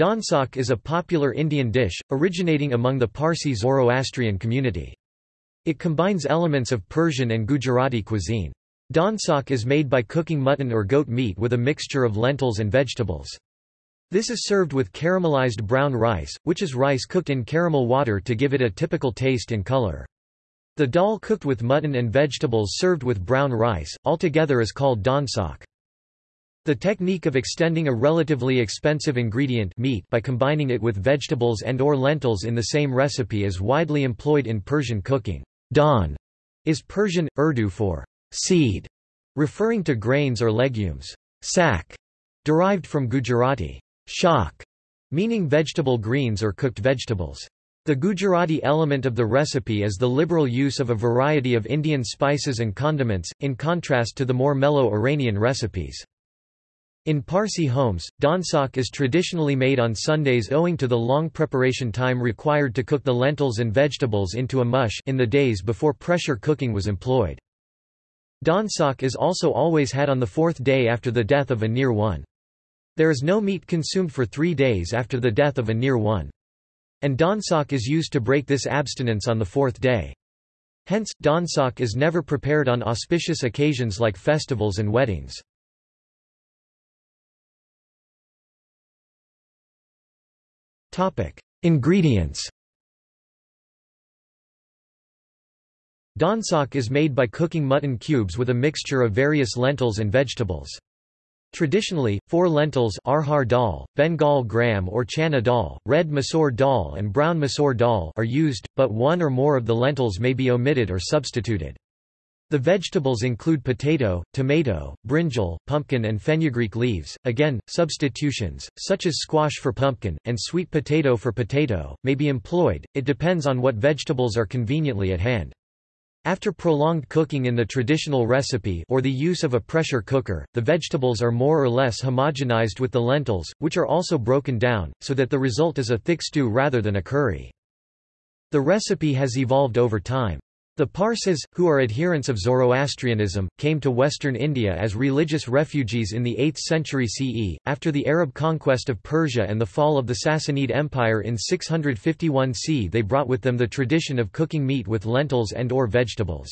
Dansak is a popular Indian dish, originating among the Parsi Zoroastrian community. It combines elements of Persian and Gujarati cuisine. Dansak is made by cooking mutton or goat meat with a mixture of lentils and vegetables. This is served with caramelized brown rice, which is rice cooked in caramel water to give it a typical taste and color. The dal cooked with mutton and vegetables served with brown rice, altogether is called dansak. The technique of extending a relatively expensive ingredient meat by combining it with vegetables and or lentils in the same recipe is widely employed in Persian cooking. Don is Persian, Urdu for seed, referring to grains or legumes. Sak, derived from Gujarati shak, meaning vegetable greens or cooked vegetables. The Gujarati element of the recipe is the liberal use of a variety of Indian spices and condiments, in contrast to the more mellow Iranian recipes. In Parsi homes, dansak is traditionally made on Sundays owing to the long preparation time required to cook the lentils and vegetables into a mush in the days before pressure cooking was employed. Dansak is also always had on the fourth day after the death of a near one. There is no meat consumed for three days after the death of a near one. And dansak is used to break this abstinence on the fourth day. Hence, dansak is never prepared on auspicious occasions like festivals and weddings. Ingredients Dansak is made by cooking mutton cubes with a mixture of various lentils and vegetables. Traditionally, four lentils arhar dal, Bengal gram or chana dal, red masoor dal and brown masoor dal are used, but one or more of the lentils may be omitted or substituted. The vegetables include potato, tomato, brinjal, pumpkin and fenugreek leaves. Again, substitutions, such as squash for pumpkin, and sweet potato for potato, may be employed, it depends on what vegetables are conveniently at hand. After prolonged cooking in the traditional recipe or the use of a pressure cooker, the vegetables are more or less homogenized with the lentils, which are also broken down, so that the result is a thick stew rather than a curry. The recipe has evolved over time. The Parsis, who are adherents of Zoroastrianism, came to western India as religious refugees in the 8th century CE, after the Arab conquest of Persia and the fall of the Sassanid Empire in 651 CE they brought with them the tradition of cooking meat with lentils and or vegetables.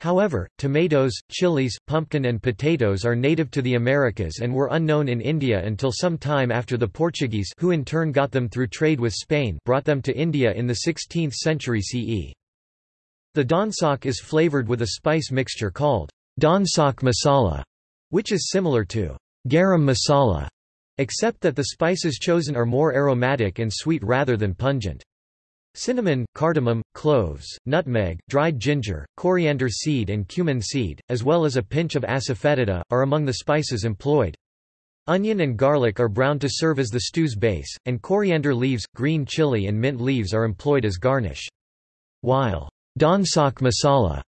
However, tomatoes, chilies, pumpkin and potatoes are native to the Americas and were unknown in India until some time after the Portuguese who in turn got them through trade with Spain brought them to India in the 16th century CE. The dansak is flavored with a spice mixture called dansak masala, which is similar to garam masala, except that the spices chosen are more aromatic and sweet rather than pungent. Cinnamon, cardamom, cloves, nutmeg, dried ginger, coriander seed and cumin seed, as well as a pinch of asafoetida, are among the spices employed. Onion and garlic are browned to serve as the stew's base, and coriander leaves, green chili and mint leaves are employed as garnish. While Dansak masala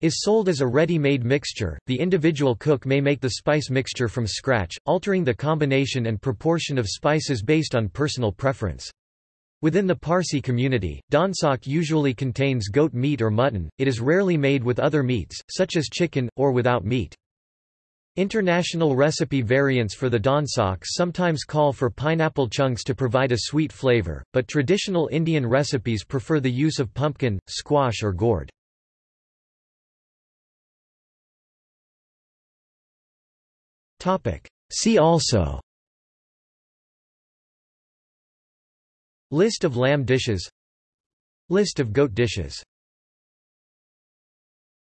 is sold as a ready-made mixture, the individual cook may make the spice mixture from scratch, altering the combination and proportion of spices based on personal preference. Within the Parsi community, dansak usually contains goat meat or mutton, it is rarely made with other meats, such as chicken, or without meat. International recipe variants for the dansak sometimes call for pineapple chunks to provide a sweet flavor, but traditional Indian recipes prefer the use of pumpkin, squash or gourd. See also List of lamb dishes List of goat dishes